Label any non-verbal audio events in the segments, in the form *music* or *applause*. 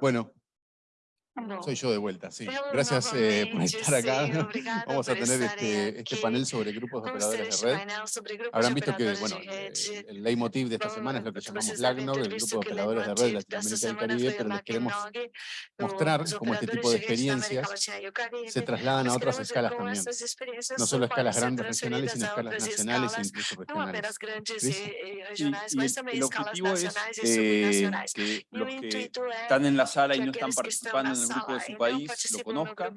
Bueno, soy yo de vuelta, sí. Gracias eh, por estar acá. Vamos a tener este, este panel sobre grupos de operadores de red. Habrán visto que, bueno, eh, el leitmotiv de esta semana es lo que llamamos LACNOG, el grupo de operadores de red de Latinoamérica y Caribe, pero les queremos mostrar cómo este tipo de experiencias se trasladan a otras escalas también. No solo a escalas grandes regionales, sino a escalas nacionales e incluso regionales. Y, el objetivo es eh, que los que están en la sala y no están participando en el grupo de su país lo conozcan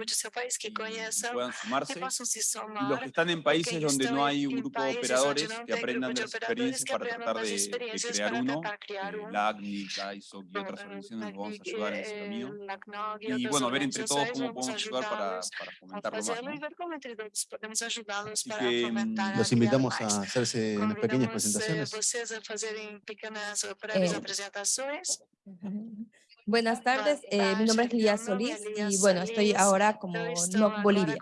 y puedan sumarse. Y los que están en países donde no hay un grupo de operadores que aprendan de las experiencias para tratar de, crear uno, la ACNI, CAISOC y otras organizaciones nos vamos a ayudar en ese camino. Y bueno, ver entre todos cómo podemos ayudar para, para fomentarlo más. Así que mm, los invitamos a hacerse unas pequeñas presentaciones. Buenas tardes, eh, mi nombre es Lía Solís y bueno, estoy ahora como NOC Bolivia.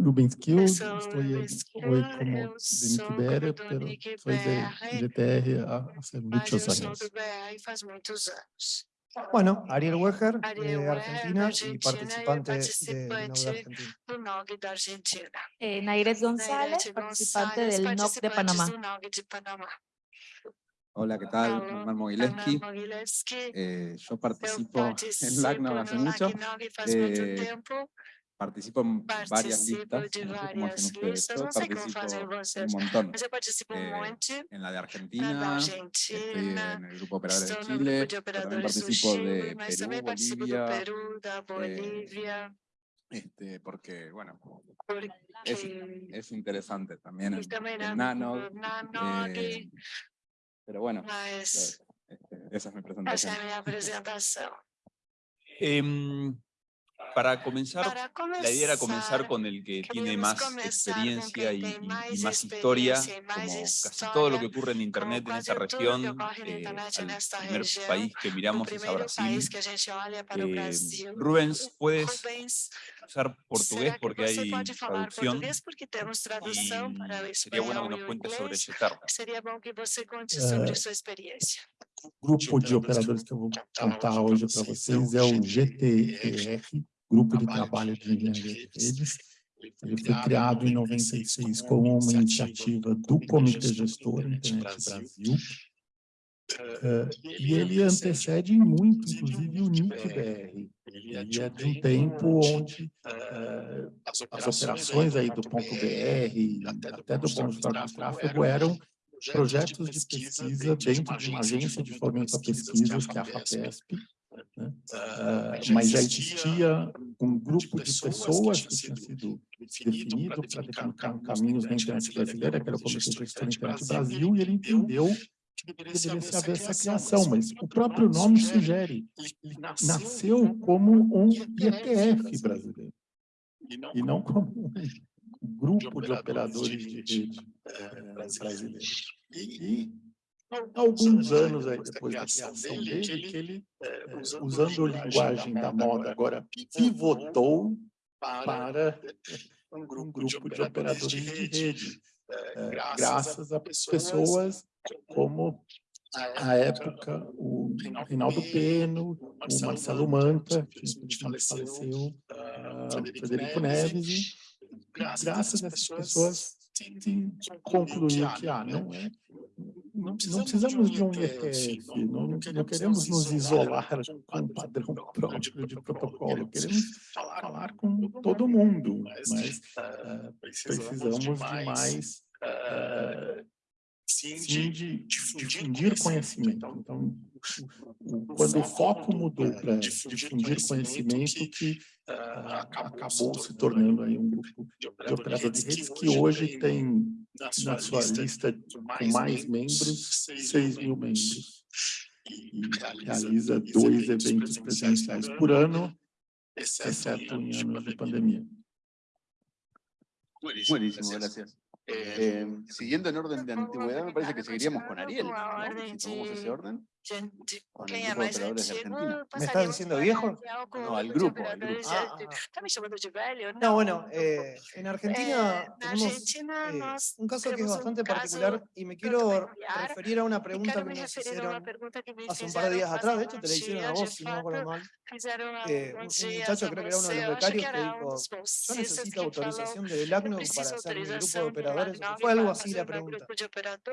Rubensky, eu estou hoje como de Niquibéria, pero soy de GTR hace muchos años. Bueno, Ariel Weger, de Argentina y participante de NOC de Argentina. Eh, Nairet González, participante del NOC de Panamá. Hola, ¿qué tal? Norman Mogileski. Eh, yo *laughs* participo en LACNOG hace mucho. Eh, participo en varias listas, no sé ustedes. Yo participo un montón. Eh, en la de Argentina, estoy en el grupo Operadores de Chile, también participo de Perú, Bolivia, este, porque, bueno, es, es interesante también el, el nano, eh, pero bueno, este, esa es mi presentación. Em, para comenzar, la idea era comenzar con el que tiene más experiencia y, más historia, como casi todo lo que ocurre en Internet en esta región. Eh, el primer país que miramos es a Brasil. Eh, Rubens, ¿puedes usar portugués porque hay traducción? Y sería bueno que nos cuentes sobre Getarra. O grupo de operadores que eu vou contar hoje para vocês é o GTER, Grupo de Trabalho de Engenharia de Redes. Ele foi criado em 96 como uma iniciativa do Comitê Gestor Internet Brasil. Uh, e ele antecede muito, inclusive, o NIC-BR. Ele é de um tempo onde uh, as operações aí do ponto BR, até do ponto de tráfego, eram projetos de pesquisa dentro de uma agência de fomento a pesquisas, que é a FAPESP, né? uh, mas já existia um grupo de pessoas que tinha sido definido para definir caminhos na internet brasileira, que era o Comitê de Gestão da Internet Brasil, e ele entendeu que deveria haver essa criação, mas o próprio nome sugere, nasceu como um IETF brasileiro, e não como um *laughs* grupo de operadores de rede eh, brasileiros. E alguns anos aí depois da criação dele, que ele, eh, usando a linguagem da moda, agora pivotou para *laughs* um grupo de operadores de rede, eh, graças a pessoas como à época o Reinaldo Peno, o Marcelo Manta, que faleceu, uh, Frederico Neves, e graças a essas pessoas se concluiu que ah, não é não, não precisamos de um IETF, não, não queremos nos isolar com um padrão próprio de protocolo, queremos falar com todo mundo, mas uh, precisamos de mais uh, sim, de, de difundir conhecimento. Então, quando o foco mudou para difundir conhecimento, que acabou se tornando aí um grupo de operadores de redes que hoje tem na sua lista com mais membros, 6 mil membros. E realiza dois eventos presenciais por ano, exceto em anos de pandemia. Buenísimo, gracias. Eh, siguiendo en orden de antigüedad, me parece que seguiríamos con Ariel, ¿no? Si tomamos ese orden. ¿Me estás diciendo viejo? No, al grupo, al grupo. Ah, No, bueno, eh, en Argentina tenemos eh, un caso que es bastante particular y me quiero referir a una pregunta que nos hicieron hace un par de días atrás, de hecho te la hicieron a vos, si no me acuerdo mal. Eh, un, muchacho, creo que era uno de los becarios, que dijo, yo necesito autorización del ACNUR para hacer mi grupo de operadores, fue algo así la pregunta.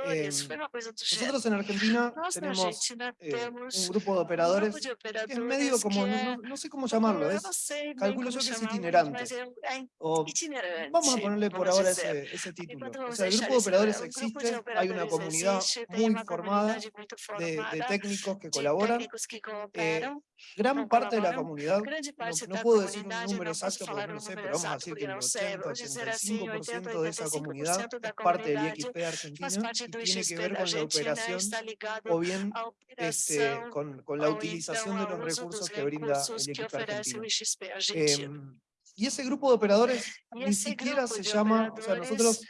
Eh, nosotros en Argentina tenemos eh, un grupo de operadores que es medio como, no, no sé cómo llamarlo, es, calculo yo que es itinerante. O, *laughs* vamos a ponerle por ahora ese, ese título. O sea, el grupo de operadores existe, hay una comunidad muy formada de, de *laughs* técnicos que colaboran. Eh, gran parte de la comunidad, no, no, puedo decir un número exacto porque no lo sé, pero vamos a decir que el 80-85% de esa comunidad es parte del IXP Argentina y tiene que ver con la operación o bien este, con, con, la utilización de los recursos que brinda el equipo argentino. Eh, y ese grupo de operadores ni siquiera se llama, o sea, nosotros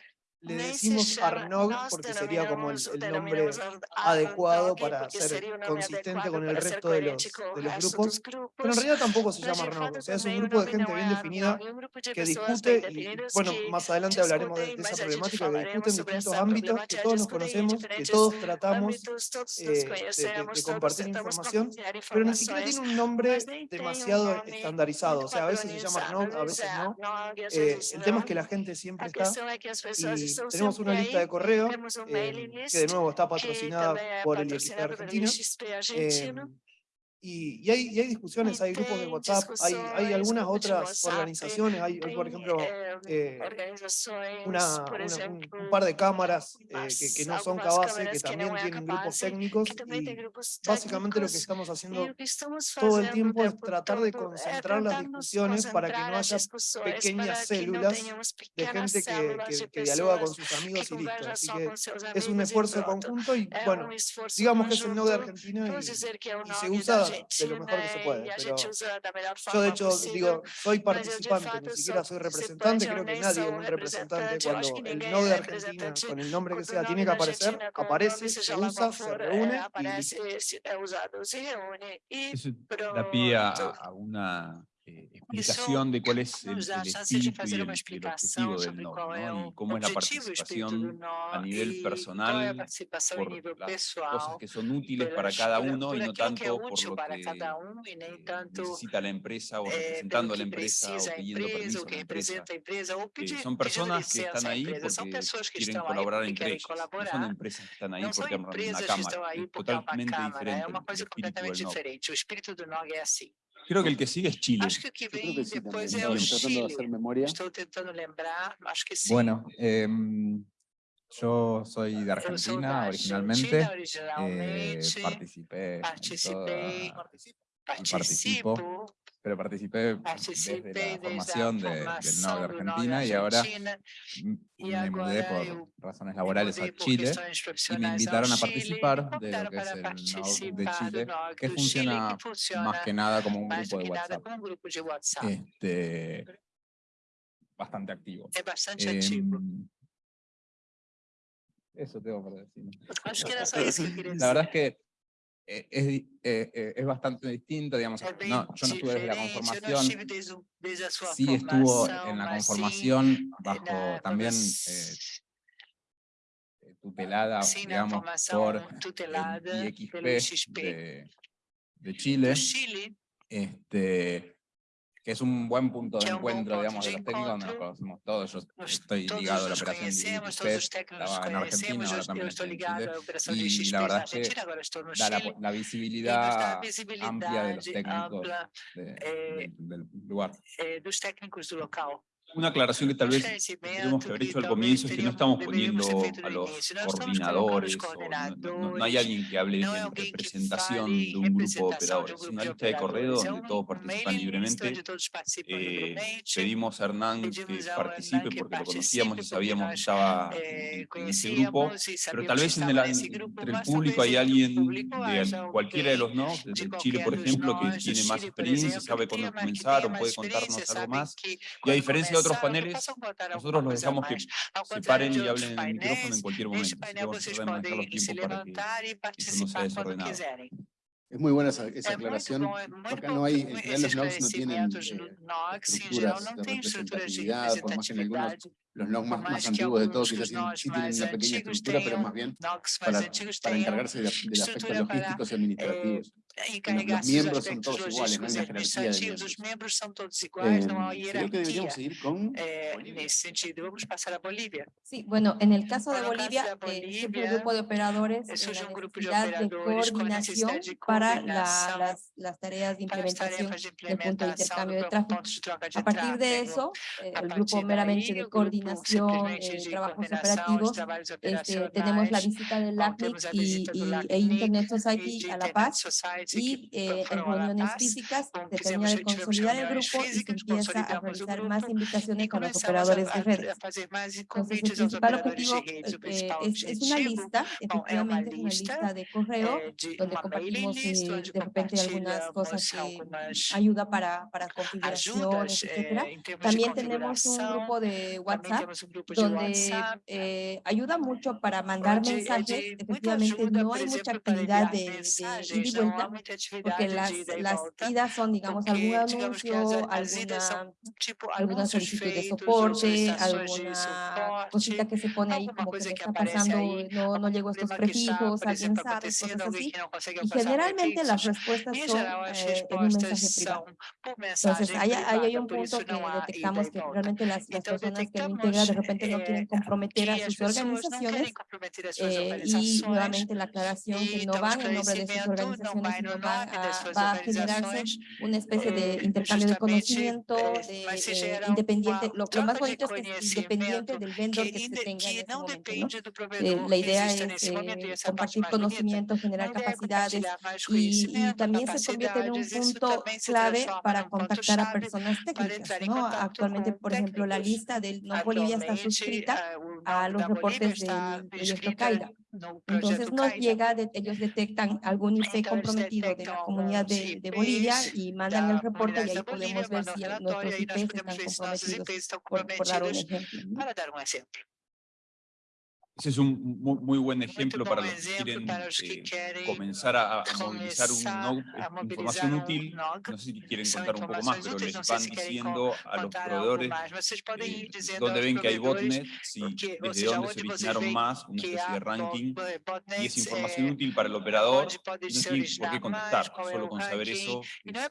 le decimos Arnog porque sería como el, el, nombre adecuado para ser consistente con el resto de los, de los grupos, pero en realidad tampoco se llama Arnog, o sea, es un grupo de gente bien definida que discute, y bueno, más adelante hablaremos de, de esa problemática, que discute en distintos ámbitos, que todos nos conocemos, que todos tratamos eh, de, de, compartir información, pero ni siquiera tiene un nombre demasiado estandarizado, o sea, a veces se llama Arnog, a veces no. Eh, el tema es que la gente siempre está y tenemos una lista de correo eh, que de nuevo está patrocinada por el IXP Argentina. Eh, y, y, hay, y, hay, discusiones, hay grupos de WhatsApp, hay, hay algunas otras organizaciones, hay, por ejemplo eh, una, una, un, un, par de cámaras eh, que, que, no son Cabase, que también tienen grupos técnicos y básicamente lo que estamos haciendo todo el tiempo es tratar de concentrar las discusiones para que no haya pequeñas células de gente que, que, que dialoga con sus amigos y listo. Así que es un esfuerzo conjunto y bueno, digamos que es el no de Argentina y, y se usa de lo mejor que se puede. Pero yo de hecho digo, soy participante, ni siquiera soy representante, creo que nadie es un representante cuando el no de Argentina, con el nombre que sea, tiene que aparecer, aparece, se usa, se reúne y Eso da pie a, a una eh, explicación de cuál es el, el espíritu y el, el, objetivo del NOC, ¿no? y cómo es la participación a nivel personal por las cosas que son útiles para cada uno y no tanto por lo que eh, necesita la empresa o representando a la empresa o pidiendo permiso a la empresa. Eh, son personas que están ahí porque quieren colaborar entre ellos, no son empresas que están ahí porque una cámara, es diferente el espíritu del NOC. Creo que el que sigue es Chile. Acho que vem que sí, depois é o Chile. Estou tentando lembrar, acho que sí. Bueno, eh, yo soy de Argentina originalmente. Chile, originalmente. Eh, participé. Participé. Toda, participo pero participé, desde la formación de, del NOC de Argentina y ahora me mudé por razones laborales a Chile y me invitaron a participar de lo que es el NOC de Chile, que funciona más que nada como un grupo de WhatsApp. Este, bastante activo. Es bastante eh, activo. Eso tengo para decir. La verdad es que eh, es, eh, eh, es, bastante distinto, digamos, no, yo no estuve desde la conformación, sí estuvo en la conformación bajo también tutelada, digamos, por el IXP de, de Chile, este, que es un buen punto de encuentro, digamos, de los técnicos, donde nos conocemos todos. Yo estoy ligado a la operación de estaba en Argentina, ahora también estoy en Chile, y la verdad es que da la, la visibilidad amplia de los técnicos de, de, del lugar. Eh, una aclaración que tal vez tenemos que haber hecho al comienzo es que no estamos poniendo a los coordinadores, o no, hay alguien que hable en representación de un grupo de operadores, es una lista de correo donde todos participan libremente. Eh, pedimos a Hernán que participe porque lo conocíamos y sabíamos que estaba en ese grupo, pero tal vez en el, entre el público hay alguien de cualquiera de los no, de Chile por ejemplo, que tiene más experiencia, sabe cuándo comenzaron, puede contarnos algo más, y a diferencia de otros paneles, nosotros los dejamos que se paren y hablen en el micrófono en cualquier momento. Así que vamos a tratar de manejar los tiempos para que eso no sea desordenado. Es muy buena esa, esa aclaración. Acá no hay, en realidad los NOGs no tienen eh, estructuras de representatividad, por más que en algunos los NOG más, más antiguos de todos quizás sí, tienen una pequeña estructura, pero más bien para, para encargarse de, del aspecto logísticos y administrativos. Los, miembros son todos iguales, no hay una jerarquía de miembros. Eh, creo que deberíamos seguir con Bolivia. Sí, bueno, en el caso de Bolivia, eh, es un grupo de operadores es la necesidad de coordinación para la, las, las, tareas de implementación del punto de intercambio de tráfico. A partir de eso, eh, el grupo meramente de coordinación, eh, trabajos operativos, este, tenemos la visita del LACNIC y, y, e Internet Society a La Paz, y eh, en reuniones físicas se termina de consolidar el grupo y se empieza a realizar más invitaciones con los operadores de redes. Entonces, el principal objetivo eh, es, es, una lista, efectivamente es una lista de correo, donde compartimos eh, de repente algunas cosas que ayuda para, para configuraciones, etcétera. También tenemos un grupo de WhatsApp, donde ayuda mucho para mandar mensajes, efectivamente no hay mucha actividad de, de ida y vuelta, porque las, las idas son, digamos, algún anuncio, alguna, alguna solicitud de soporte, alguna cosita que se pone ahí como que me está pasando, no, no llego a estos prefijos, alguien sabe, cosas así. Y generalmente las respuestas son eh, en un mensaje privado. Entonces, ahí, ahí hay un punto que detectamos que realmente las, las personas que lo integran de repente no quieren comprometer a sus organizaciones eh, y nuevamente la aclaración que no van en nombre de sus organizaciones, sino va a, va a generarse una especie de eh, intercambio de conocimiento de, eh, independiente. Lo, lo, más bonito es que es independiente del vendor que se tenga en ese momento. ¿no? Eh, la idea es eh, compartir conocimiento, generar capacidades y, y, también se convierte en un punto clave para contactar a personas técnicas. ¿no? Actualmente, por ejemplo, la lista del No Bolivia está suscrita a los reportes del proyecto CAIRA. Entonces nos llega, ellos detectan algún IP comprometido de la comunidad de, de Bolivia y mandan el reporte y ahí podemos ver si nuestros IPs están comprometidos, por, por *laughs* dar un ejemplo. Ese es un muy, buen ejemplo para los que quieren eh, comenzar a, movilizar un eh, información útil. No sé si quieren contar un poco más, pero les van diciendo a los proveedores eh, dónde ven que hay botnet, si, desde dónde se originaron más, una especie de ranking, y es información útil para el operador, no tiene por qué contestar, solo con saber eso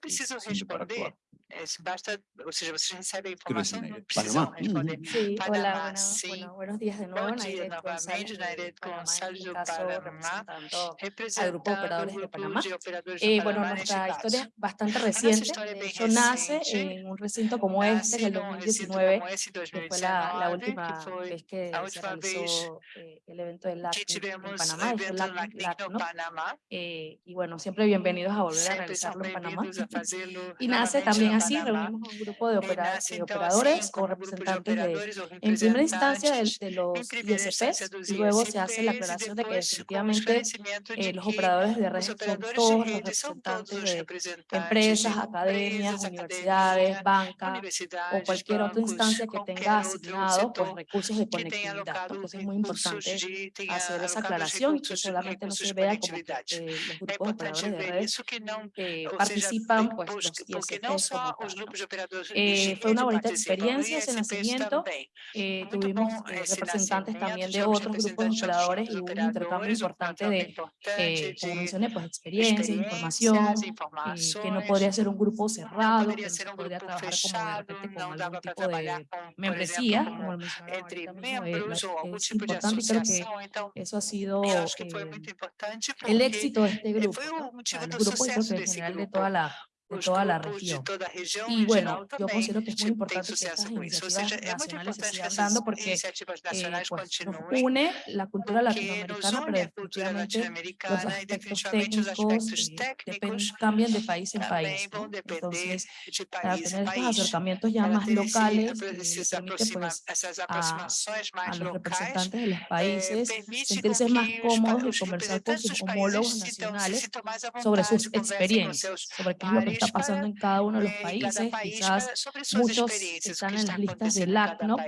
es, es para actuar. Es, basta, o sea, você recebe a informação não precisa responder. Sí, hola, bueno, sí. bueno, buenos días de nuevo. Bom dia novamente, Nairet Gonçalves do Panamá, al Grupo de Operadores de Panamá. Eh, bueno, nuestra historia es bastante *laughs* reciente, de hecho nace en un recinto como este, en el 2019, que fue la, la última vez que se realizó eh, el evento del LAC en Panamá, el LAC, LAC, ¿no? Eh, y bueno, siempre bienvenidos a volver a realizarlo en Panamá. *laughs* Y nace también así reunimos un grupo de, operadores o representantes de, en primera instancia de, los ISPs, y luego se hace la aclaración de que definitivamente eh, los operadores de red son todos los representantes de empresas, academias, universidades, bancas o cualquier otra instancia que tenga asignado pues, recursos de conectividad, porque es muy importante hacer esa aclaración y que solamente no se vea como eh, los grupos de operadores de redes que participan pues, los ISPs eh, fue una bonita experiencia ese nacimiento. Eh, tuvimos eh, representantes también de otros grupos de operadores y un intercambio importante de, como mencioné, pues experiencia, información, que no podría ser un grupo cerrado, que no se podría trabajar como de repente con algún tipo de membresía, como lo es importante y creo que eso ha sido el éxito de este grupo, ¿no? los grupos en general de toda la de toda la región. Y bueno, yo considero que es muy importante que estas iniciativas nacionales se sigan dando porque eh, pues, nos une la cultura latinoamericana, pero definitivamente los aspectos técnicos eh, cambian de país en país. ¿no? Entonces, para tener estos acercamientos ya más locales, eh, permite pues, a, a, los representantes de los países sentirse más cómodos y conversar con sus homólogos nacionales sobre sus experiencias, sobre qué es lo que está pasando en cada uno de los países, quizás muchos están en las listas del ACNOP,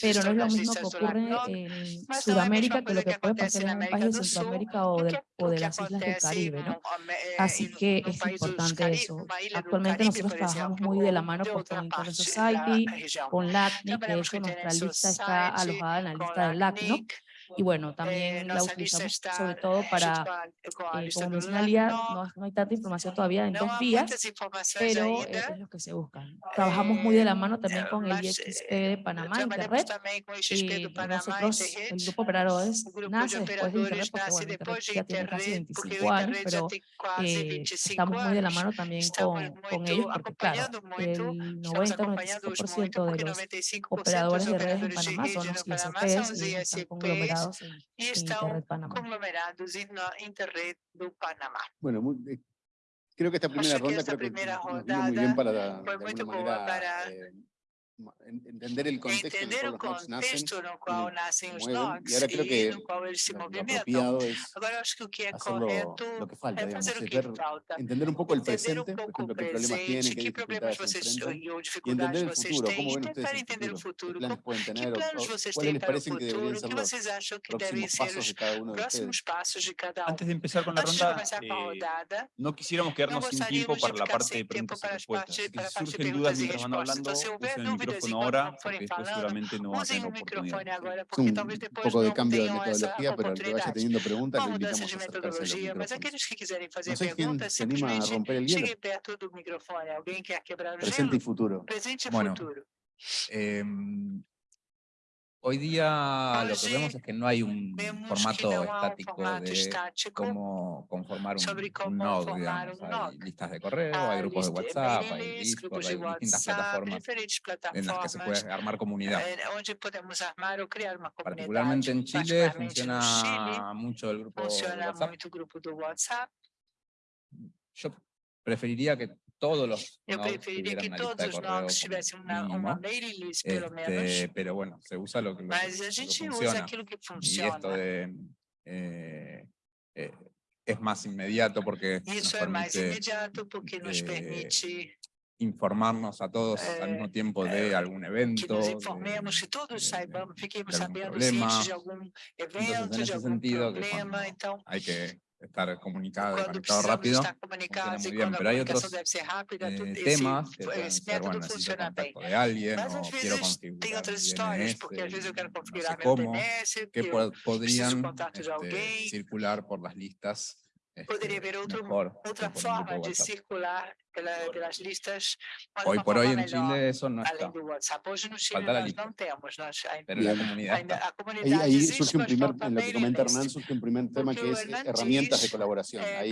pero no es lo mismo que ocurre en Sudamérica que lo que puede pasar en un país de Centroamérica o de, o de las islas del Caribe, ¿no? Así que es importante eso. Actualmente nosotros trabajamos muy de la mano con International Society, con LACNIC, de hecho nuestra lista está alojada en la lista del LACNOP, y bueno, también la utilizamos sobre todo para, eh, como no, no hay tanta información todavía en dos días, pero eh, es lo que se busca. Trabajamos muy de la mano también con el IXP de Panamá, Internet, y nosotros, el grupo Operadores, nace después de Internet, porque bueno, Internet ya tiene casi 25 años, pero eh, estamos muy de la mano también con, con ellos, porque claro, el 90-95% de los operadores de redes en Panamá son los ISPs, y están conglomerados e estão conglomerados na Interred do Panamá. Bueno, eh, creo que esta primera ronda, que muy bien para, fue entender el contexto en el cual los y, ahora creo que se que lo que falta. Entender um pouco o presente, exemplo, presente, que problemas entender o futuro, que planos vocês têm para futuro, o que ser os próximos de cada. Antes de empezar con la eh, rodada, no quisiéramos quedarnos sem tiempo para la parte de preguntas e respostas. Se surgem dúvidas mientras van hablando, micrófono ahora, porque seguramente no va a tener un poco de cambio de metodología, pero el que vaya teniendo preguntas, le invitamos a. No sé quién se anima a romper el. Presente y futuro. Em, Hoy día lo que vemos es que no hay un formato estático de cómo conformar un, node, digamos. Hay listas de correo, hay grupos de WhatsApp, hay Discord, hay distintas plataformas en las que se puede armar comunidad. Particularmente en Chile funciona mucho el grupo de WhatsApp. Yo preferiría que yo preferiria que todos os nodes tivessem uma, uma mailing list, pelo menos. Pero bueno, se usa lo, que funciona. Y esto de, eh, eh, es más inmediato porque porque nos eh, permite informarnos a todos al mismo tiempo de algún evento. Que todos saibamos, fiquemos sabendo de, evento, de problema. Hay que estar comunicado, conectado rápido. Muy bien, pero hay otros eh, temas que pueden ser, bueno, necesito contacto de alguien quiero configurar cómo, que podrían este, circular por las listas este, Poderia haver este, forma de circular que, las listas... Hoy por hoy en Chile eso no está. Falta la lista. Pero la comunidad Ahí, surge un primer, en lo que comenta Hernán, surge un primer tema que es eh, herramientas de colaboración. Ahí,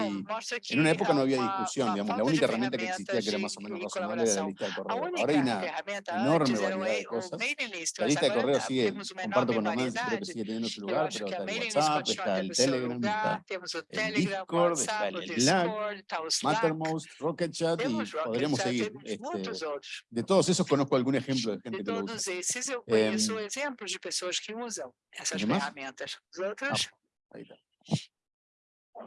en una época no había discusión, digamos, la única herramienta que existía que era más o menos razonable era la lista de correo. Ahora hay una enorme variedad de cosas. La lista de correo sigue, comparto con Hernán, creo que sigue teniendo su lugar, pero está el WhatsApp, está el Telegram, está el Discord, está el Slack, Mattermost, Rocketchat, podemos y podremos seguir. Este, de todos esos conozco algún ejemplo de gente de que lo usa. Esses, eu conheço eh, ejemplos de pessoas que usam essas ferramentas. As outras... Ah,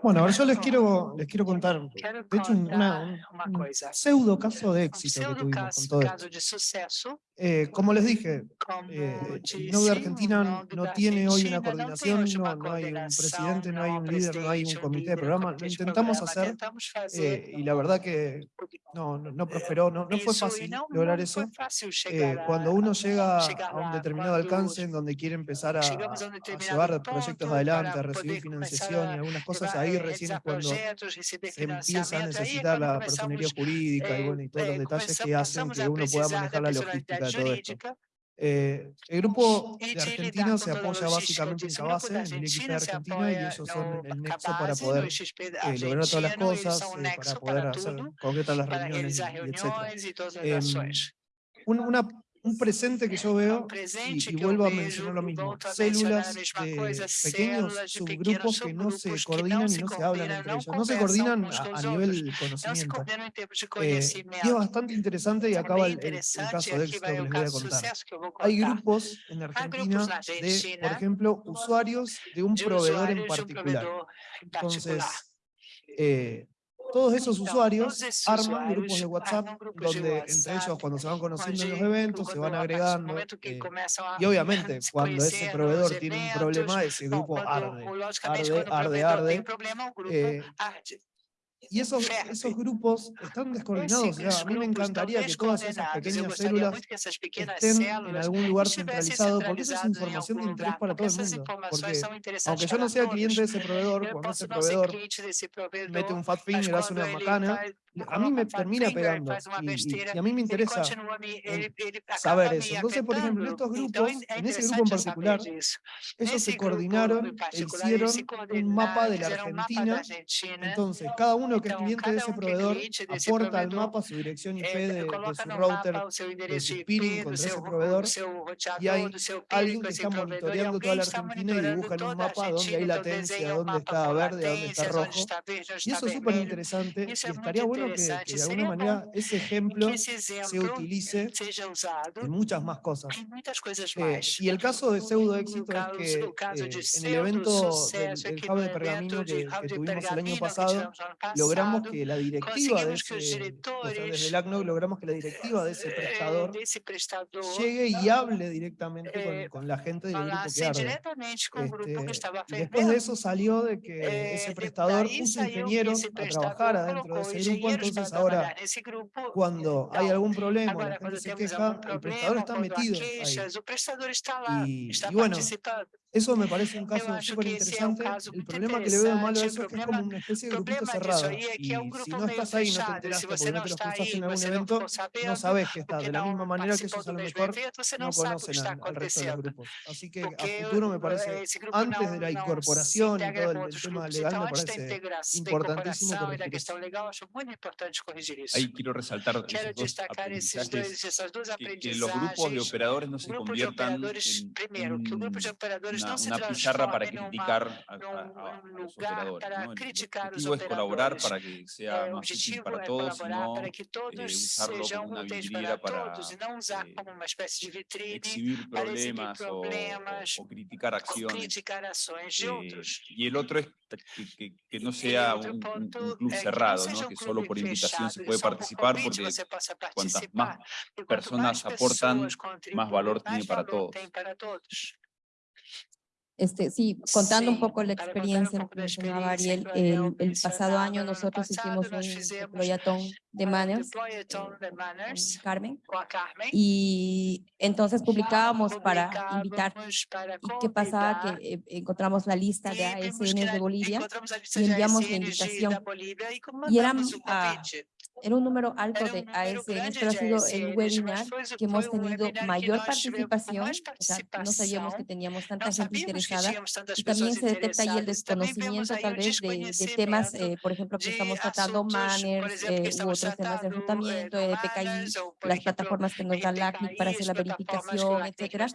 Bueno, ahora yo les quiero, les quiero contar, de hecho, una, un pseudo caso de éxito que tuvimos con todo esto. Eh, como les dije, eh, el de Argentina no, tiene hoy una coordinación, no, no, hay un presidente, no hay un líder, no hay un comité de programa. Lo intentamos hacer eh, y la verdad que no, no, prosperó, no, fue fácil lograr eso. Eh, cuando uno llega a un determinado alcance en donde quiere empezar a, a llevar proyectos adelante, a recibir financiación y algunas cosas, ahí recién es cuando se empieza a necesitar la personería jurídica y, bueno, y todos los detalles que hacen que uno pueda manejar la logística de todo esto. Eh, el grupo de Argentina se apoya básicamente en Cabase, en el equipo de Argentina, y ellos son el nexo para poder eh, lograr todas las cosas, eh, para poder hacer, concretar las reuniones, y etc. Em, una, un presente que yo veo, y, vuelvo a mencionar lo mismo, células eh, de pequeños subgrupos que no se coordinan y no se hablan entre ellos, no se coordinan a, a nivel conocimiento. Y es bastante interesante, y acaba el, caso de éxito que les voy a contar. Hay grupos en Argentina de, por ejemplo, usuarios de un proveedor en particular. Entonces, eh, todos esos usuarios arman grupos de WhatsApp donde entre ellos cuando se van conociendo en los eventos se van agregando eh, y obviamente *laughs* cuando ese proveedor tiene un problema ese grupo arde, arde, arde, arde. Eh, y esos, esos grupos están descoordinados. a mí me encantaría que todas esas pequeñas células estén en algún lugar centralizado, porque esa es información de interés para todo el mundo. Porque aunque yo no sea cliente de ese proveedor, cuando ese proveedor mete un fat finger, hace una macana, a mí me termina pegando y, a mí me interesa saber eso. Entonces, por ejemplo, estos grupos, en ese grupo en particular, ellos se coordinaron e hicieron un mapa de la Argentina. Entonces, cada uno que es cliente de ese proveedor aporta al mapa su dirección IP de, su router, de su peering contra ese proveedor y hay alguien que está monitoreando toda la Argentina y dibuja en un mapa dónde hay latencia, dónde está verde, dónde está rojo. Y eso es súper interesante y estaría bueno que, de alguna manera ese *laughs* ejemplo se utilice en muchas más cosas. Eh, y el caso de pseudo éxito es que eh, en el evento del, del Hub de Pergamino que, tuvimos el año pasado, logramos que la directiva de ese, desde el ACNOC logramos que la directiva de ese *laughs* prestador llegue y *laughs* hable directamente con, la gente del grupo que arde. Este, después de eso salió de que ese prestador puso ingenieros a trabajar adentro de ese grupo entonces ahora cuando hay algún problema, la gente se queja, el prestador está metido ahí. Y, bueno, eso me parece un caso súper interesante. El problema que le veo malo a eso es que es como una especie de grupito cerrado. Y si no estás ahí, no te enteraste porque no te los cruzaste en algún evento, no sabes que está. De la misma manera que ellos a lo mejor no conocen al, resto de los grupos. Así que a futuro me parece, antes de la incorporación y todo el, tema legal, me parece importantísimo corregir eso. Ahí quiero resaltar esos dos aprendizajes, que, los grupos de operadores no se conviertan en, una, pizarra para criticar a, los operadores. El objetivo es colaborar para que sea más útil para todos y no eh, usarlo como una vidriera para eh, exhibir problemas o, o, criticar acciones. Eh, y el otro es que, no sea un, club cerrado, ¿no? que solo por invitación se puede participar, porque cuantas más personas aportan, más valor tiene para todos. Este, sí, contando un poco la experiencia que mencionaba Ariel, el, el, pasado año nosotros hicimos un deployatón de Manners, eh, Carmen, y entonces publicábamos para invitar. ¿Y qué pasaba? Que eh, encontramos la lista de ASN de Bolivia y enviamos la invitación. Y eran era un número alto de ASN, pero ha sido el webinar que hemos tenido mayor participación, o sea, no sabíamos que teníamos tanta gente interesada, y también se detecta ahí el desconocimiento tal vez de, temas, eh, por ejemplo, que estamos tratando, manners eh, u otros temas de enrutamiento, de PKI, las plataformas que nos da LACNIC para hacer la verificación, etcétera,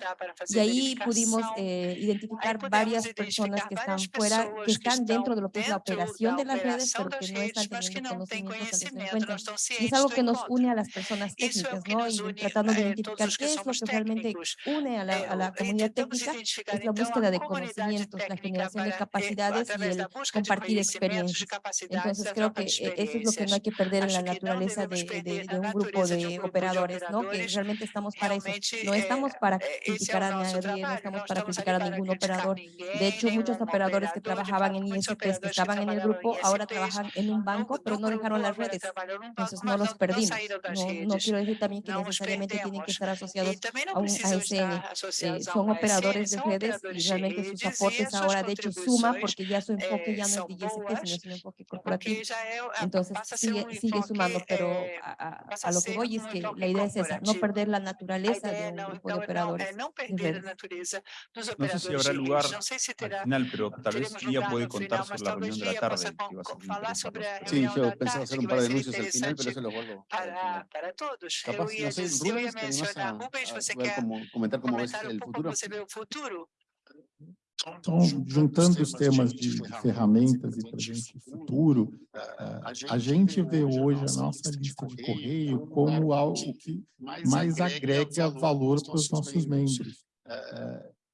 y ahí pudimos eh, identificar varias personas que están fuera, que están dentro de lo que es la operación de las redes, pero que no están teniendo conocimiento tal vez en y es algo que nos une a las personas técnicas, ¿no? Y tratando de identificar qué es lo que realmente une a la, a la comunidad técnica, es la búsqueda de conocimientos, la generación de capacidades y el compartir experiencias. Entonces creo que eso es lo que no hay que perder en la naturaleza de, de, un grupo de operadores, ¿no? Que realmente estamos para eso. No estamos para criticar a nadie, no estamos para criticar a ningún operador. De hecho, muchos operadores que trabajaban en ISPs, que estaban en el grupo, ahora trabajan en un banco, pero no dejaron las redes entonces no los perdimos. No, quiero decir también que necesariamente tienen que estar asociados a un ASN. Eh, son operadores de redes y realmente sus aportes ahora de hecho suma porque ya su enfoque ya no es de ISP, sino es un enfoque corporativo. Entonces sigue, sigue sumando, pero a, a, lo que voy es que la idea es esa, no perder la naturaleza de un grupo de operadores. No sé si habrá lugar al final, pero tal vez ya puede contar sobre la reunión de la tarde. Que va a ser sí, yo pensaba hacer un par de anuncios al para, para todos. Capaz, no sé, Rubens, que además a, Rubens, você quer como, comentar como ves el futuro? Você vê o futuro? Então, juntando os temas de, de ferramentas e presente e futuro, a gente vê hoje a nossa lista de correio como algo que mais agrega valor para os nossos membros.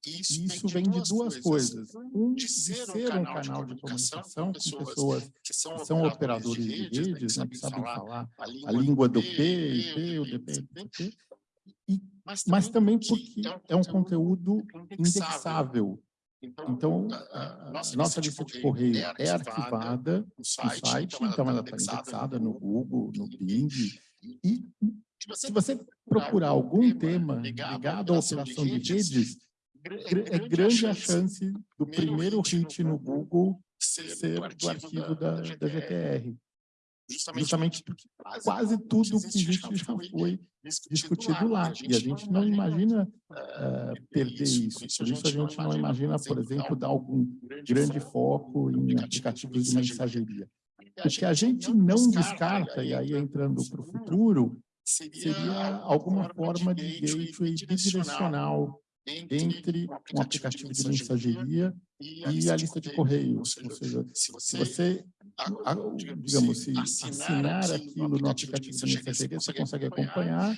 Isso vem de duas coisas. Um, de ser um canal de comunicação com pessoas que são operadores de redes, né, que sabem falar a língua do P, IP, o DP, DP, e, mas também porque é um conteúdo indexável. Então, a nossa lista de correio é arquivada no site, então ela está indexada no Google, no Bing, e se você procurar algum tema ligado à operação de redes, é grande a chance do primeiro hit no Google ser do arquivo da, da GTR. Justamente porque quase tudo que existe já foi discutido lá. E a gente não imagina uh, perder isso. Por isso a gente não imagina, por exemplo, dar algum grande foco em aplicativos de mensageria. O que a gente não descarta, e aí entrando para o futuro, seria alguma forma de gateway bidirecional entre um aplicativo de mensageria e a lista de correios. Ou seja, se você, digamos, se assinar aquilo no aplicativo de mensageria, você consegue acompanhar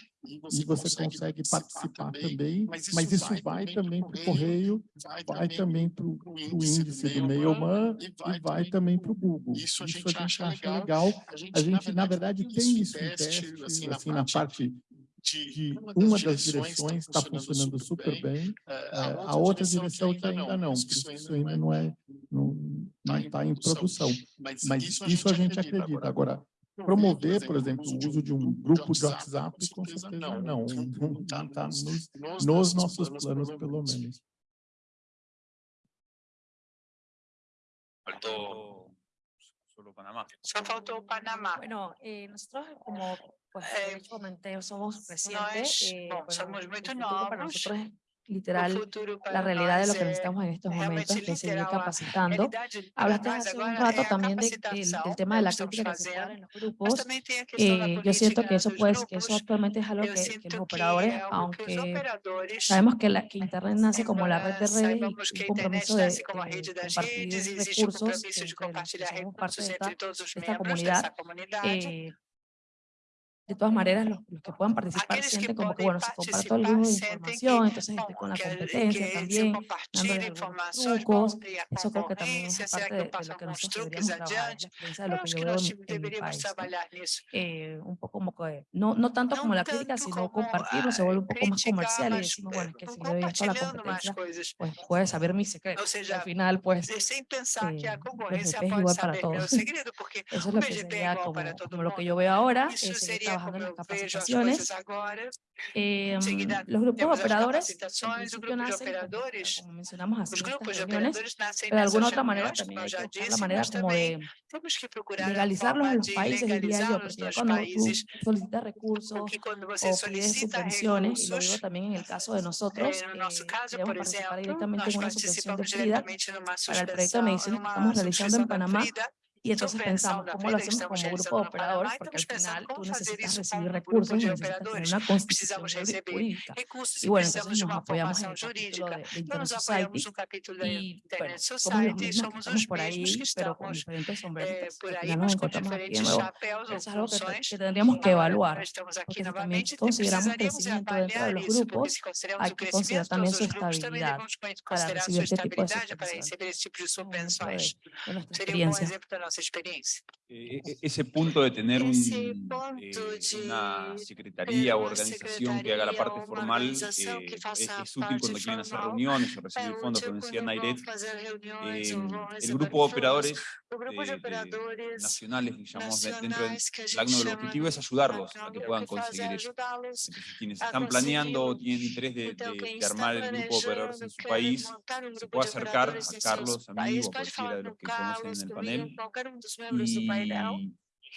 e você consegue participar também, mas isso vai também para o correio, vai também para o índice do Mailman e vai também para o Google. Isso a gente acha legal. A gente, na verdade, tem isso em teste, assim, na parte de uma das direções está funcionando super bem, é, a outra direção que ainda não, porque isso ainda não é não está em produção. Mas isso a gente acredita. Agora, promover, por exemplo, o uso de um grupo de WhatsApp, com certeza não, não *laughs* está nos, nos nossos planos, pelo menos. Faltou Panamá. Só faltou o Panamá. Bueno, eh, nosotros como Pues, eh, comenté, somos recientes. Eh, bueno, somos muy nuevos. Para nosotros es literal la realidad de lo que necesitamos en estos momentos, que seguir capacitando. Hablaste hace un rato también de, del, del, tema de la crítica que se puede en los grupos. Eh, yo siento que eso, pues, que eso actualmente es algo que, que los operadores, aunque sabemos que, la, que Internet nace como la red de redes y un compromiso de, de compartir recursos los que somos parte de esta, de esta comunidad, eh, de todas maneras, los, los que puedan participar sienten como que, bueno, se comparte todo el de información, entonces este, con la competencia también, dándole trucos, eso creo que también es parte de, de lo que nosotros deberíamos trabajar, la experiencia de lo que yo veo en, mi país. Eh, un poco como que, no, no tanto como la crítica, sino compartirlo, se vuelve un poco más comercial y decimos, bueno, es que si doy esto a la competencia, pues puede saber mi secreto, y al final, pues, eh, el es igual para todos. *laughs* Eso es lo que sería como, como lo que yo veo ahora, es en las capacitaciones. Eh, los grupos operadores, nacen, como mencionamos así, reuniones, pero de alguna otra manera también hay que buscar la manera como de legalizarlos en los países, diría yo, porque cuando tú solicitas recursos o pides subvenciones, y lo digo también en el caso de nosotros, eh, queremos participar directamente en una subvención de FRIDA para el proyecto de medicina que estamos realizando en Panamá, y entonces pensamos, ¿cómo lo hacemos como grupo de operadores? Porque al final tú necesitas recibir recursos y necesitas tener una *laughs* constitución jurídica. Y bueno, entonces nos apoyamos en el capítulo de, de Internet Society y bueno, somos los mismos que estamos por ahí, pero con diferentes sombreritos. Al final nos encontramos aquí de nuevo. Eso es algo que, que tendríamos que evaluar, porque si también consideramos crecimiento dentro de los grupos, hay que considerar también su estabilidad para recibir este tipo de subvenciones. De, de nuestra experiencia nossa experiência. E, ese punto de tener un, eh, una secretaría o organización que haga la parte formal eh, es, es, útil cuando quieren hacer reuniones o recibir fondos, como decía Nairet. Eh, el grupo de operadores nacionales, digamos, dentro del ACNO, el objetivo es ayudarlos a que puedan conseguir eso. Entonces, quienes están planeando o tienen interés de, de, de armar el grupo de operadores en su país, se puede acercar a Carlos, a mí o a cualquiera de los que conocen en el panel qualquer um dos membros e... do painel.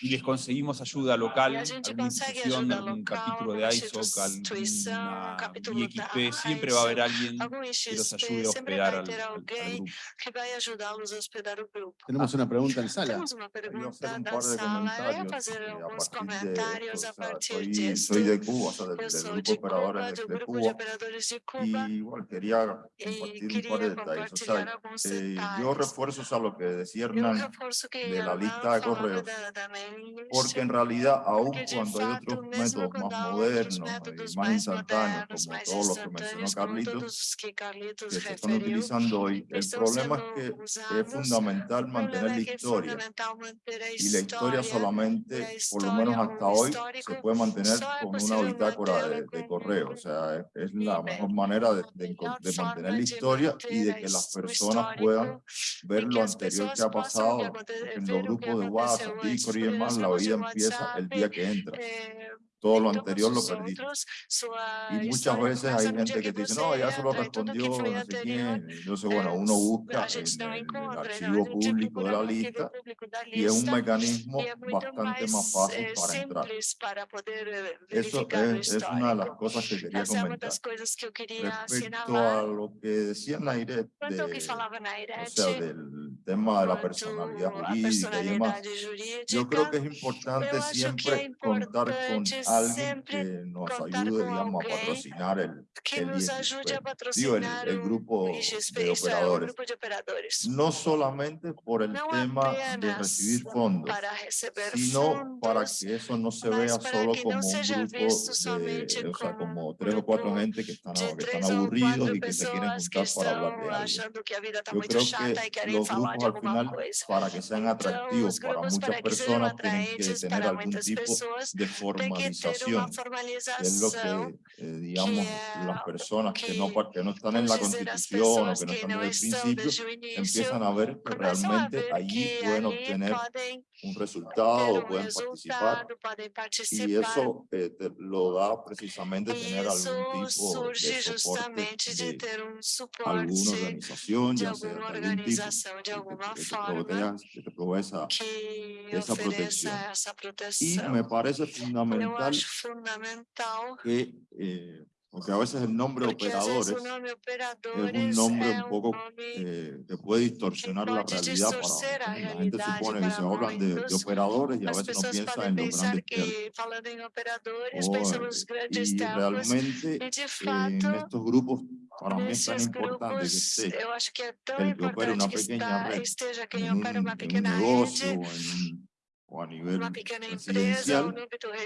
Y les conseguimos ayuda local, alguna institución, algún capítulo de ISOC, alguna IXP, siempre va a haber alguien que los ayude a hospedar al, al, grupo. Tenemos una pregunta en sala. Tenemos una pregunta en sala. Voy a hacer algunos comentarios a partir de esto. Soy de Cuba, o sea, del, del grupo de operadores de, de, Cuba. Y igual quería compartir un par de detalles. O sea, eh, yo refuerzo o sea, lo que decía Hernán de la lista de correos porque en realidad, aun cuando hay otros métodos más modernos y más instantáneos, como todos los que mencionó Carlitos, que se están utilizando hoy, el problema es que es fundamental mantener la historia. Y la historia solamente, por lo menos hasta hoy, se puede mantener con una bitácora de, correo. O sea, es, la mejor manera de, de, mantener la historia y de que las personas puedan ver lo anterior que ha pasado en los grupos de WhatsApp, Discord y demás, la vida empieza el día que entra todo lo anterior lo perdí. Y muchas veces hay gente que te dice, no, ya solo respondió no sé quién. Entonces, bueno, uno busca en, el archivo público de la lista y es un mecanismo bastante más fácil para entrar. Eso es, es una de las cosas que quería comentar. Respecto a lo que decía Nairet, de, o sea, del tema de la personalidad jurídica y demás, yo creo que es importante siempre contar con alguien que nos ayude, digamos, a patrocinar el, el, el, grupo de operadores. No solamente por el tema de recibir fondos, sino para que eso no se vea solo como un grupo de, o sea, como tres o cuatro gente que están, que están aburridos y que se quieren juntar para hablar de algo. Yo creo que los grupos al final, para que sean *laughs* atractivos para muchas personas, tienen que tener algún tipo de formalización es lo que, eh, digamos, las personas que no, que no están en la Constitución o que no están desde el principio, empiezan a ver que realmente allí pueden obtener un resultado pueden participar. Y eso eh, lo da precisamente tener algún tipo de soporte de alguna organización, ya sea de algún tipo que te provea esa, esa protección. Y me parece fundamental que eh, porque a veces el nombre operadores es un nombre un poco eh, que puede distorsionar la realidad para la gente supone que se hablan de, de operadores y a veces no piensa en los grandes y realmente en estos grupos para mí es tan importante que esté el que opere una pequeña red en un, en un negocio o a nivel residencial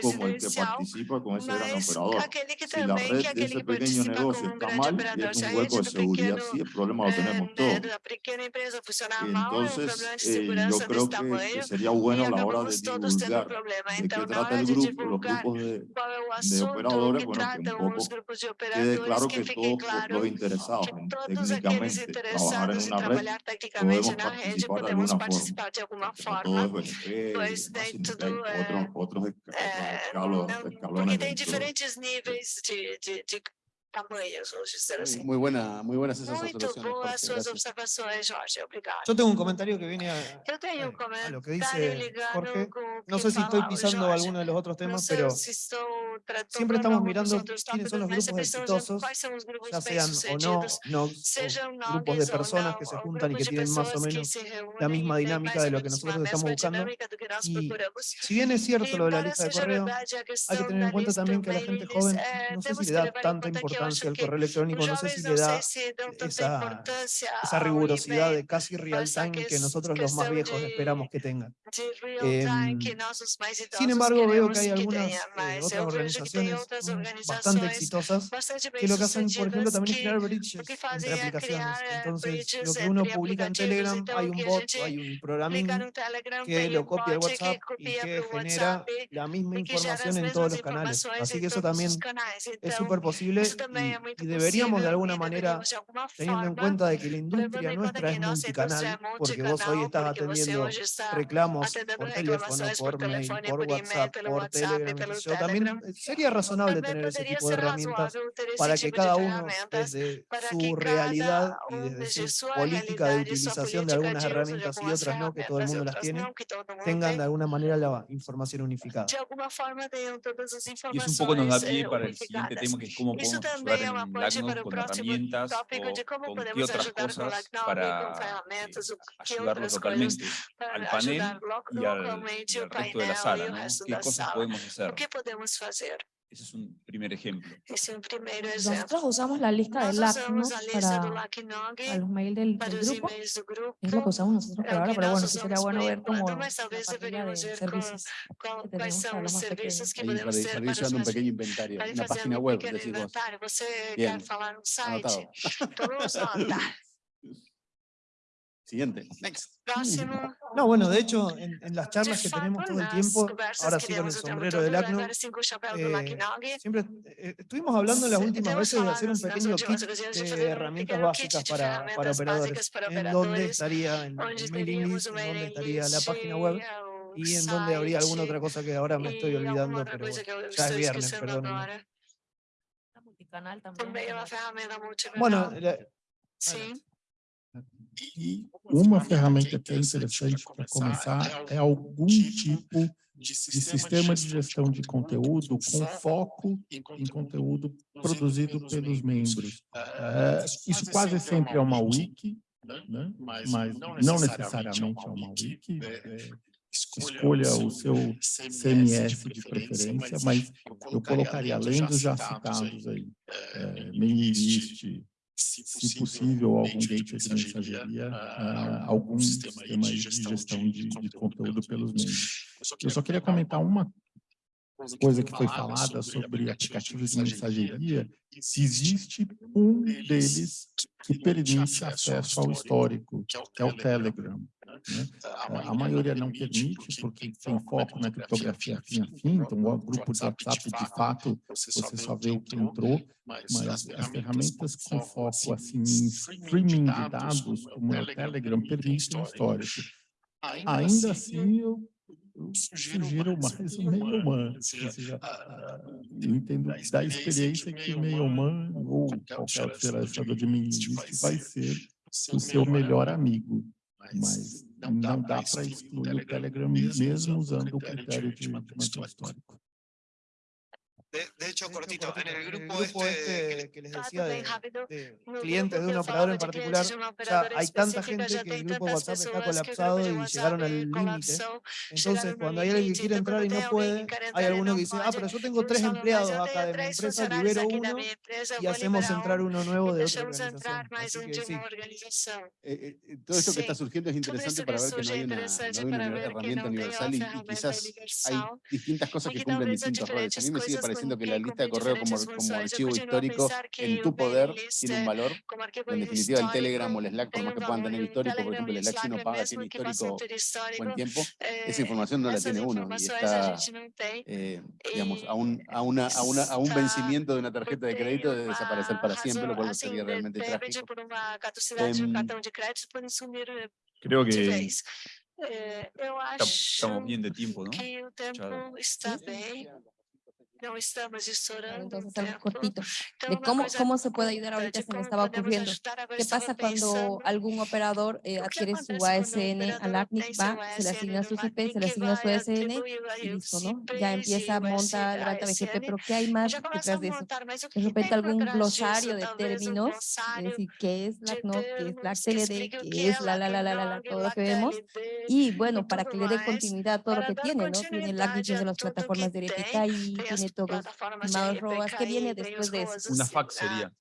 como el que participa con ese gran operador. Si la red de ese pequeño negocio está mal, es un hueco de seguridad, sí, el problema lo tenemos todos. Entonces, eh, yo creo que, sería bueno a la hora de divulgar de qué trata el grupo, los grupos de, de operadores, bueno, que un poco quede claro que todos los interesados en técnicamente trabajar en una red podemos participar de alguna forma. Todo es daí tudo é, outros, é, escalos, porque tem diferentes níveis de, de, de Muy, buena, muy buenas esas Muito observaciones. Jorge, obrigado. Yo tengo un comentario que viene a, lo que dice Jorge. No sé si estoy pisando Jorge. alguno de los otros temas, pero siempre estamos mirando quiénes son los grupos exitosos, ya sean o no, no grupos de personas que se juntan y que tienen más o menos la misma dinámica de lo que nosotros estamos buscando. Y si bien es cierto lo de la lista de correo, hay que tener en cuenta también que a la gente joven eh, no sé si que le da tanta acho importancia que correo electrónico, no sé si le da esa, rigurosidad de casi real time que nosotros los más viejos esperamos que tengan. Em, Sin embargo, veo que hay algunas eh, otras organizaciones mm, bastante exitosas que lo que hacen, por ejemplo, también es crear bridges entre aplicaciones. eh, Entonces, lo que uno publica en Telegram, hay un bot, hay un programming que lo copia que WhatsApp y que genera la misma información en todos los canales. Así que eso también es súper posible y, deberíamos de alguna manera, teniendo en cuenta de que la industria nuestra es multicanal, porque vos hoy estás atendiendo reclamos por teléfono, por mail, por WhatsApp, por yo. También eh, sería razonable tener ese tipo de herramientas para que cada uno desde su realidad y desde su política de utilización de algunas herramientas y otras no, que todo el mundo las tiene, tengan de alguna manera la información unificada. Y eso un poco nos da informações pie eh, para el siguiente tema, que es cómo podemos também é ponte LACNOG para o próximo herramientas tópico de como podemos otras ajudar com o cosas LACNOG, com para ferramentas, o que ayudarnos outras coisas localmente para ajudar o al resto de la painel e sala, o resto ¿Qué da cosas sala. podemos hacer? O que podemos fazer? Ese es un primer ejemplo. Nosotros usamos la lista de LACNOG para los mails del, del grupo. Es lo que usamos nosotros por ahora, pero bueno, sí sería bueno ver como la página de servicios que tenemos para los más pequeños. Ahí para, para llevando un pequeño inventario, una página web, decís vos. Bien, anotado. *laughs* Siguiente. *laughs* Next. No, bueno, de hecho, en, en, las charlas que tenemos todo el tiempo, ahora sí con el sombrero del ACNO, eh, siempre eh, estuvimos hablando en las últimas veces de hacer un pequeño kit de herramientas básicas para, para operadores, en dónde estaría el, el mailing list, en dónde estaría la página web, y en dónde habría alguna otra cosa que ahora me estoy olvidando, pero ya es viernes, también. Bueno, la, Sí. E uma ferramenta que é interessante para começar é algum tipo de sistema de gestão de conteúdo com foco em conteúdo produzido pelos membros. É, isso quase sempre é uma wiki, né? mas não necessariamente é uma wiki. É, escolha o seu CMS de preferência, mas eu colocaria, além dos já citados aí, é, mailing list, se possível, algum gateway de mensageria, uh, algum sistema de gestão de, de conteúdo pelos meios. Eu só queria comentar uma coisa que foi falada sobre aplicativos de mensageria, se existe um deles que permite acesso ao histórico, que é o Telegram. Né? A maioria não permite, porque tem foco na criptografia fim a fim, então o grupo de WhatsApp, de fato, você só vê o que entrou, mas as ferramentas com foco assim, em streaming de dados, como é o Telegram, permitem o histórico. Ainda assim, eu eu sugiro mais o. Ou seja, eu entendo da experiência que o meio-man ou qualquer gerenciador de mini vai ser o seu melhor amigo. Mas não dá para excluir o Telegram mesmo usando o critério de, de manter histórico. De, hecho, cortito, en el grupo, este, este, que les decía de, de, clientes de un operador en particular, ya hay tanta gente que el grupo WhatsApp está colapsado y llegaron al límite. Entonces, cuando hay alguien que quiere entrar y no puede, hay alguno que dice, ah, pero yo tengo tres empleados acá de mi empresa, libero uno y hacemos entrar uno nuevo de otra organización. Así que, sí. Eh, eh, todo esto que está surgiendo es interesante para ver que no hay una, no hay una herramienta universal y, y quizás hay distintas cosas que cumplen distintos roles. A mí me sigue pareciendo que la lista de correo como, como archivo histórico en tu poder tiene un valor. En definitiva, el Telegram o el Slack, por más que puedan tener histórico, por ejemplo, el Slack si no paga, tiene histórico buen tiempo, esa información no la tiene uno y está, eh, digamos, a un, a, una, a, una, a un vencimiento de una tarjeta de crédito de desaparecer para siempre, lo cual sería realmente trágico. Eh, creo que eh, estamos bien de tiempo, ¿no? Que o tempo está bem. No estamos Entonces algo cortito, de cómo, cómo se puede ayudar ahorita se me estaba ocurriendo. ¿Qué pasa cuando algún operador eh, adquiere su ASN al ACNIC, va, se le asigna su CP, se le asigna su ASN y listo, ¿no? Ya empieza, monta, levanta BGP, pero ¿qué hay más detrás de eso? De repente algún glosario de términos, es decir, ¿qué es la CNOC, qué es la CLD, qué es la, la, la, la, la, todo lo que vemos? Y bueno, para que le dé continuidad a todo lo que tiene, ¿no? Tiene el ACNIC de las plataformas de y tiene todos estimados Roas, ¿qué viene después de eso? Una sería.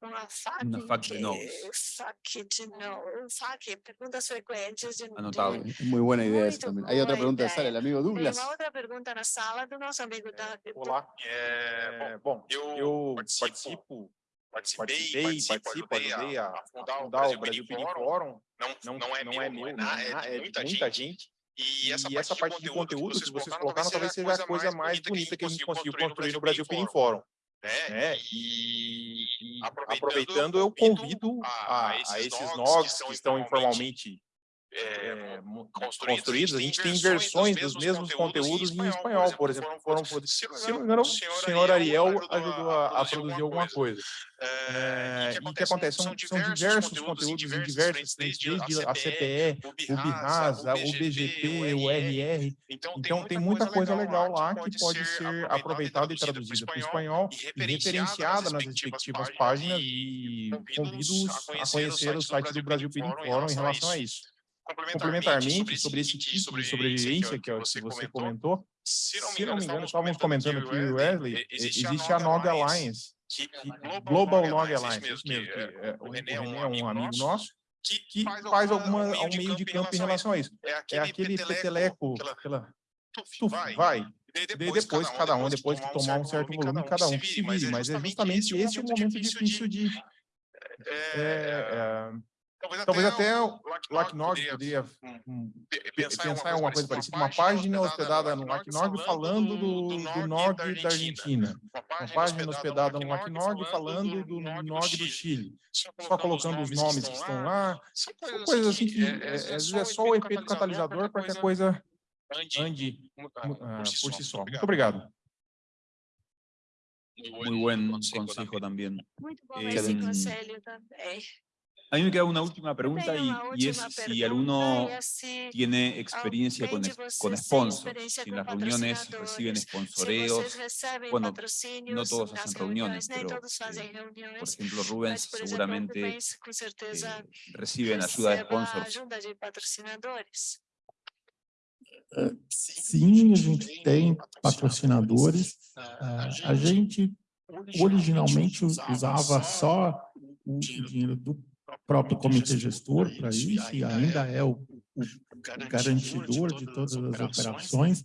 Una FAQ, una FAQ de nodes. FAQ de nodes, FAQ, preguntas frecuentes de Anotado. Muy buena idea eso también. Hay otra pregunta de sala, el amigo Douglas. Tem uma outra pergunta na sala do nosso amigo da... Olá, é, bom, eu participo participei, participo, ajudei a, a fundar o Brasil Pedir Fórum, não, não, é, não é meu, é, é muita gente, e essa, e essa parte de conteúdo que vocês colocaram talvez seja a coisa mais bonita que a gente conseguiu construir no Brasil Pirim Fórum. Né? E, e aproveitando, eu convido a, a esses nogs que estão informalmente é, construídos, a gente tem versões dos mesmos conteúdos em espanhol, por exemplo, foram, se não me engano, o senhor Ariel ajudou a, a produzir alguma coisa. É, e o que acontece? São, são diversos conteúdos em frentes, desde a CPE, o BIRASA, o BGP, o RR. Então, tem muita coisa legal lá que pode ser aproveitada e traduzida para o espanhol e referenciada nas respectivas páginas e convido-os a conhecer o site do Brasil Peering Forum em relação a isso complementarmente, sobre esse tipo de sobrevivência que, que você comentou, se não me engano, estávamos comentando aqui, Wesley, existe a Nog Alliance, Global Nog Alliance, isso mesmo, que é, o René é um amigo nosso, que faz alguma, um meio de campo em relação a isso. É aquele peteleco, aquela... vai, e depois, cada um, depois que tomar um certo volume, cada um que se vire, mas é justamente esse o momento difícil de... É, é, talvez até o LACNOG poderia pensar em alguma coisa parecida, uma página hospedada no LACNOG falando do, do norte da Argentina, uma página hospedada no LACNOG falando do norte do Chile, só colocando os nomes que estão lá, são coisas assim que é, às vezes é só o efeito catalisador para que a coisa ande uh, por si só. Muito obrigado. Muy buen consejo también. Muy buen eh, conselho também. A mí me queda una última pregunta y, y es si alguno tiene experiencia con, con sponsors, si en las reuniones reciben sponsoreos, bueno, no todos hacen reuniones, pero eh, por ejemplo Rubens seguramente eh, reciben ayuda de sponsors. Uh, sim, a gente tem patrocinadores. Uh, a gente originalmente usava só o dinheiro do próprio comitê gestor para isso, e ainda é o, o, o garantidor de todas as operações.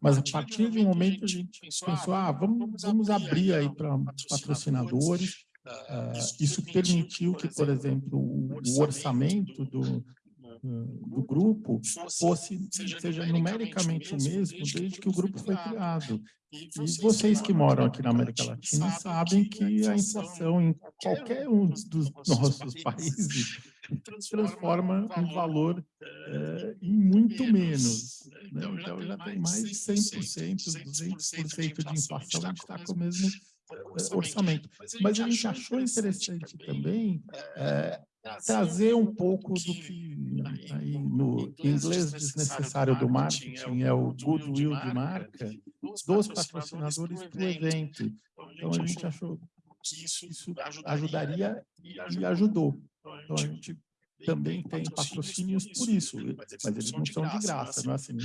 Mas a partir de um momento a gente pensou, ah, vamos, vamos abrir aí para patrocinadores. Uh, isso permitiu que, por exemplo, o orçamento do, do grupo fosse, seja numericamente o mesmo desde que o grupo foi criado. E vocês que moram aqui na América Latina sabem que a inflação em qualquer um dos nossos países *laughs* transforma um valor é, em muito menos. Né? Então, já tem mais de 100%, 200% de inflação, a gente está com o mesmo é, orçamento. Mas a gente achou interessante também é, trazer um pouco do que aí no inglês desnecessário do marketing é o goodwill de marca dos patrocinadores para o evento. Então a gente achou que isso ajudaria e ajudou. Então a gente também tem patrocínios por isso, mas eles não são de graça, não é assim,